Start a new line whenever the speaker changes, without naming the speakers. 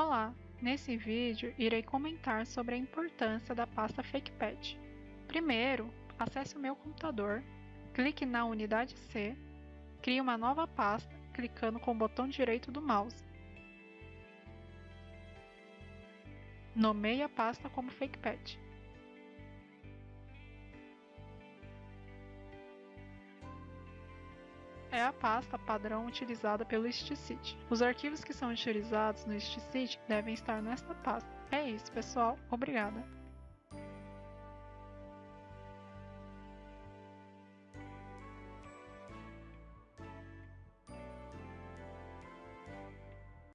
Olá! Nesse vídeo irei comentar sobre a importância da pasta FakePad. Primeiro, acesse o meu computador, clique na unidade C, crie uma nova pasta clicando com o botão direito do mouse. Nomeie a pasta como FakePad. É a pasta padrão utilizada pelo StCity. Os arquivos que são utilizados no StCity devem estar nesta pasta. É isso, pessoal. Obrigada.